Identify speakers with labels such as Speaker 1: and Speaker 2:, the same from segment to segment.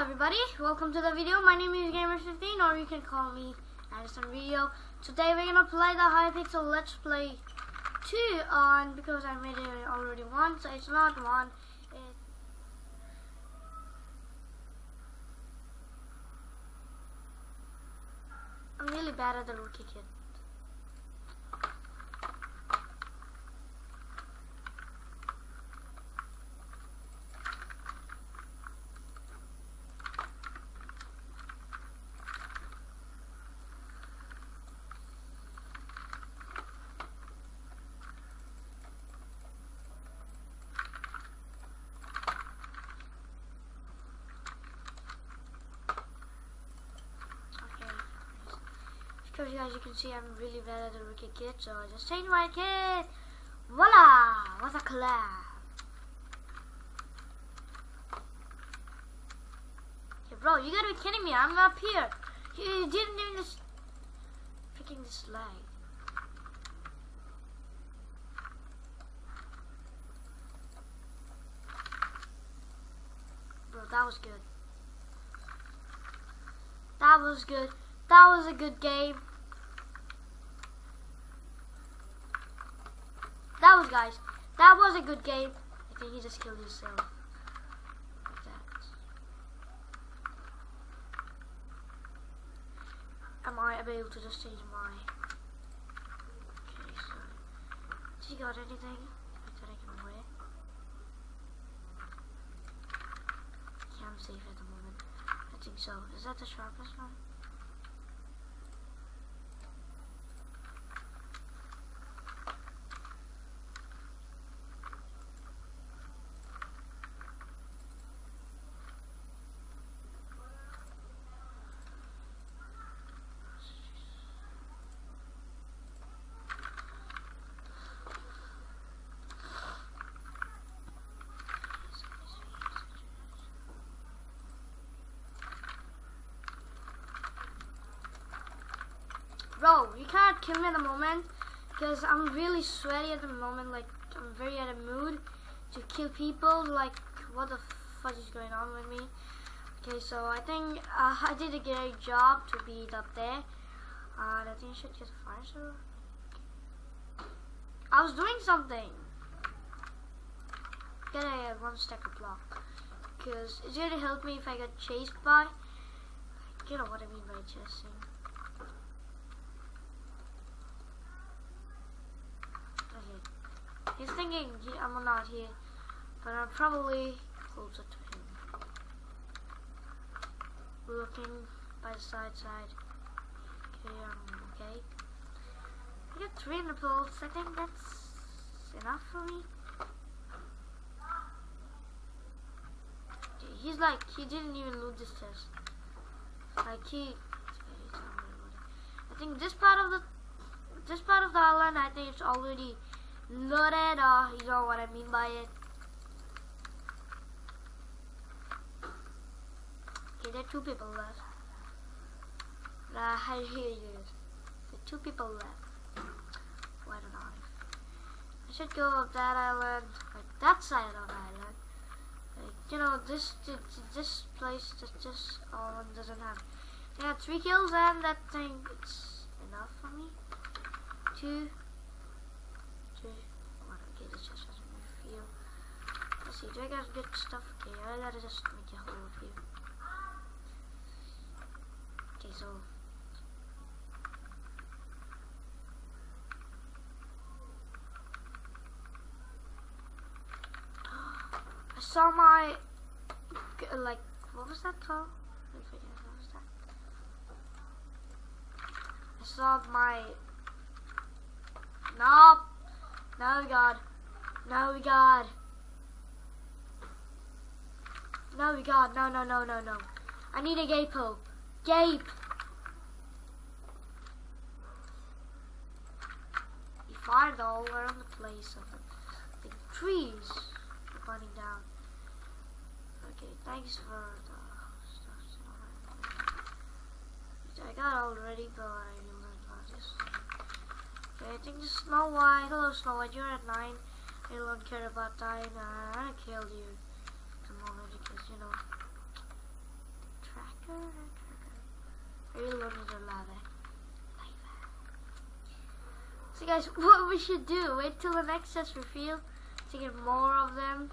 Speaker 1: everybody, welcome to the video. My name is Gamer15 or you can call me Addison Video. Today we're gonna play the Hypixel Let's Play 2 on because I made it already once, so it's not one. It, I'm really bad at the rookie kit. Okay. Because as you can see, I'm really bad at the rookie kit, so I just changed my kit. Voila! What a collab! Hey, bro, you gotta be kidding me! I'm up here. You didn't even just freaking this lag. Bro, that was good. That was good. That was a good game. Guys. That was a good game. I think he just killed himself. Like that. Am I able to just change my... Okay, so... Has he got anything that I can wear? I'm safe at the moment. I think so. Is that the sharpest one? You can't kill me at the moment because I'm really sweaty at the moment. Like, I'm very out of mood to kill people. Like, what the fuck is going on with me? Okay, so I think uh, I did a great job to be up there. Uh, I think I should get a fire sword. I was doing something. Get a one stack of block. Because it's to help me if I get chased by. You know what I mean by chasing. Okay. He's thinking I'm not here, but I'm probably closer to him. We're Looking by the side side. Okay, um, okay. I got three nipples. I think that's enough for me. He's like, he didn't even loot this test. Like he, I think this part of the, this part of the island, I think it's already loaded, or you know what I mean by it. Okay, there are two people left. Uh, I hear you. There are two people left. Why don't I? I should go up that island, like that side of the island. Like, you know, this this, this place just just all doesn't have. Yeah, three kills and that thing it's enough for me. Two, one. Okay, this just doesn't really feel. Let's see, do I got good stuff? Okay, I gotta just make a hole of you. Okay, so I saw my like what was that called? I saw my no no God no we God no we God no no no no no. I need a gapo gape! He fired all around the place of the, trees. Are burning down. Okay thanks for the stuff. I got already but I learned about this. Okay I think the Snow White. Hello Snow White. You're at 9 I don't care about dying. I killed you because, you know, tracker lava. So guys, what we should do, wait till the next chest reveal to get more of them.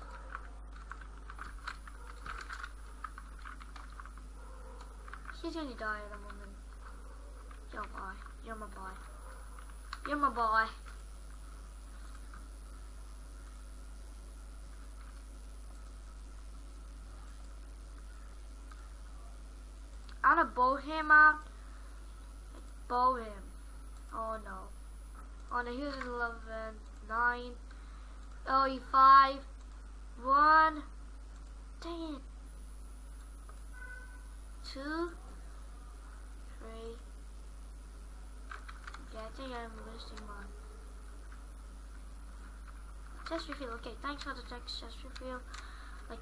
Speaker 1: She's gonna die at a moment. You're my boy. You're my boy. You're my boy. I'm gonna bow him out. Bow him. Oh no. Oh no, he was 11, 9, oh, he 5, 1, dang it. 2, 3, yeah, I think I'm losing one. Chest reveal, okay, thanks for the text chest reveal. Like,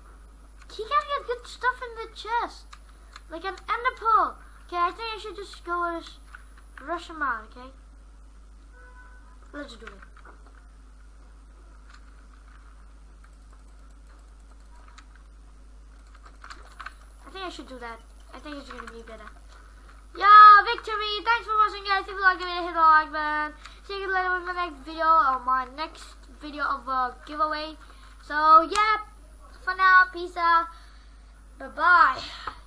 Speaker 1: he gotta get good stuff in the chest. Like an ender pearl. Okay, I think I should just go just rush him out, okay? Let's do it. I think I should do that. I think it's gonna be better. Yeah, victory! Thanks for watching, guys. If you like it, hit the like button. See you later with my next video or my next video of a giveaway. So, yeah, for now, peace out. Bye bye.